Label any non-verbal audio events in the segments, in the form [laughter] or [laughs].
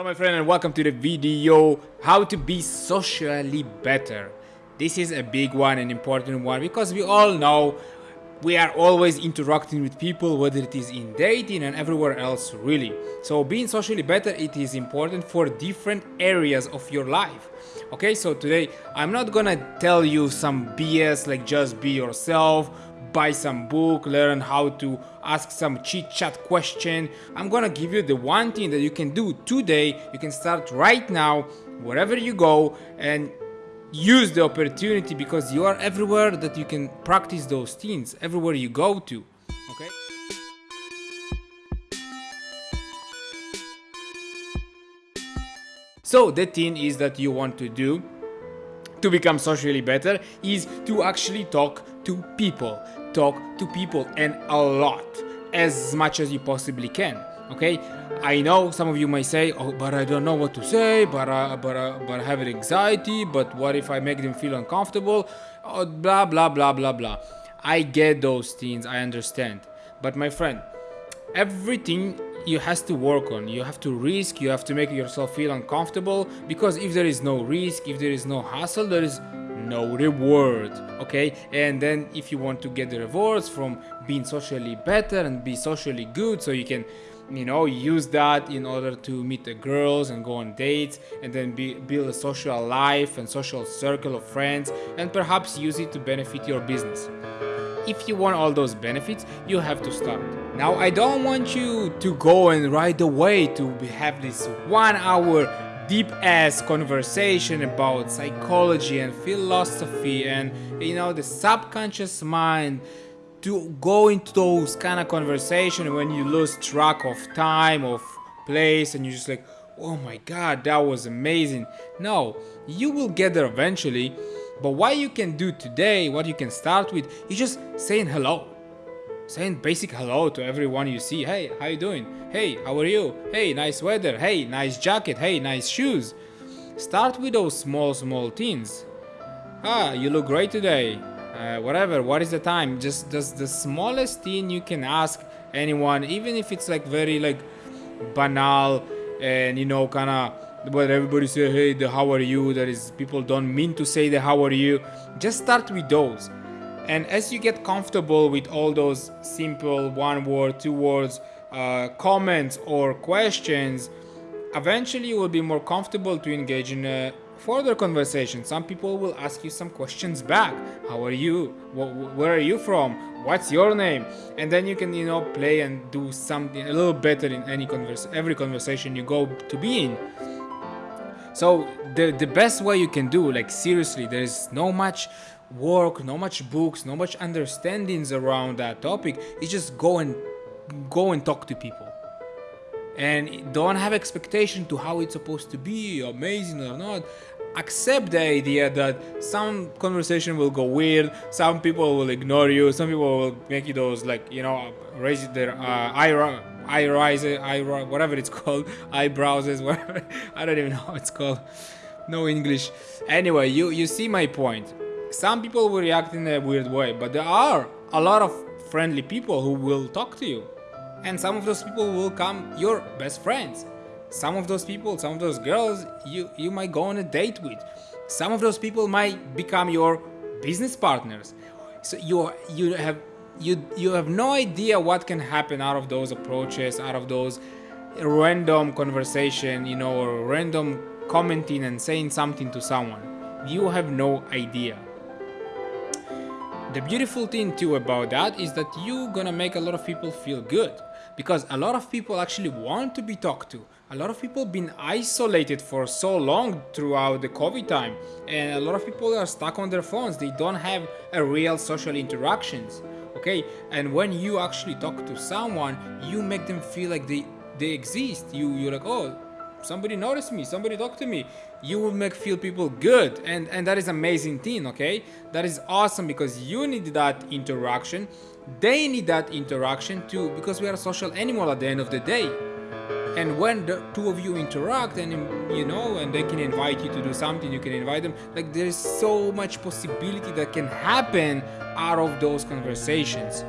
Hello my friend and welcome to the video how to be socially better. This is a big one and important one because we all know we are always interacting with people whether it is in dating and everywhere else really. So being socially better it is important for different areas of your life. Okay so today I'm not gonna tell you some BS like just be yourself buy some book, learn how to ask some chit chat question. I'm gonna give you the one thing that you can do today. You can start right now, wherever you go, and use the opportunity because you are everywhere that you can practice those things, everywhere you go to. Okay? So the thing is that you want to do to become socially better is to actually talk to people talk to people and a lot as much as you possibly can okay? I know some of you may say oh but i don't know what to say but uh, but uh, but i have anxiety but what if i make them feel uncomfortable? Oh, blah blah blah blah blah. I get those things i understand. But my friend everything you has to work on you have to risk you have to make yourself feel uncomfortable because if there is no risk if there is no hassle there is no reward okay? And then if you want to get the rewards from being socially better and be socially good so you can you know use that in order to meet the girls and go on dates and then be, build a social life and social circle of friends and perhaps use it to benefit your business. If you want all those benefits you have to start. Now i don't want you to go and right away to have this one hour deep ass conversation about psychology and philosophy and you know the subconscious mind to go into those kind of conversation when you lose track of time of place and you're just like oh my god that was amazing. No you will get there eventually but what you can do today what you can start with is just saying hello saying basic hello to everyone you see. Hey, how you doing? Hey, how are you? Hey, nice weather. Hey, nice jacket. Hey, nice shoes. Start with those small, small things. Ah, you look great today. Uh, whatever, what is the time? Just, just the smallest thing you can ask anyone, even if it's like very like banal and you know, kind of but everybody say hey the how are you that is people don't mean to say the how are you just start with those and as you get comfortable with all those simple one word, two words uh, comments or questions, eventually you will be more comfortable to engage in a further conversation. Some people will ask you some questions back. How are you? Where are you from? What's your name? And then you can, you know, play and do something a little better in any converse, every conversation you go to be in. So the the best way you can do, like seriously, there is no much work, no much books, no much understandings around that topic. It's just go and go and talk to people. And don't have expectation to how it's supposed to be, amazing or not. Accept the idea that some conversation will go weird, some people will ignore you, some people will make you those like, you know, raise their uh, eye, eye rise, eye, whatever it's [laughs] called, eyebrows, whatever. I don't even know what it's called. No English. Anyway, you, you see my point some people will react in a weird way, but there are a lot of friendly people who will talk to you. And some of those people will come your best friends. Some of those people, some of those girls, you, you might go on a date with. Some of those people might become your business partners. So you, you, have, you, you have no idea what can happen out of those approaches, out of those random conversation, you know, or random commenting and saying something to someone. You have no idea. The beautiful thing too about that is that you gonna make a lot of people feel good because a lot of people actually want to be talked to. A lot of people been isolated for so long throughout the COVID time and a lot of people are stuck on their phones. They don't have a real social interactions. Okay, and when you actually talk to someone, you make them feel like they they exist. You you're like, oh, somebody noticed me somebody talked to me. You will make feel people good. And and that is amazing thing okay? That is awesome because you need that interaction. They need that interaction too because we are a social animal at the end of the day and when the two of you interact and you know and they can invite you to do something you can invite them like there is so much possibility that can happen out of those conversations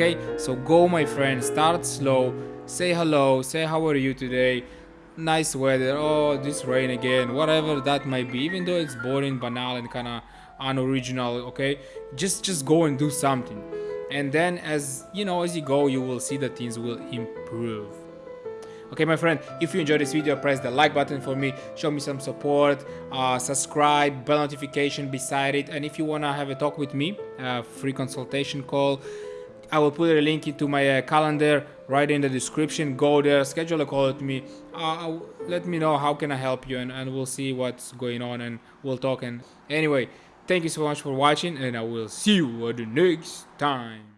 okay? So go my friend start slow. Say hello. Say how are you today? Nice weather. Oh this rain again. Whatever that might be even though it's boring banal and kind of unoriginal okay? Just just go and do something. And then as you know as you go you will see that things will improve okay my friend if you enjoyed this video press the like button for me show me some support uh, subscribe bell notification beside it and if you want to have a talk with me free consultation call I will put a link into my uh, calendar right in the description. Go there, schedule a call with me. Uh, let me know how can I help you and, and we'll see what's going on and we'll talk. And anyway, thank you so much for watching and I will see you at the next time.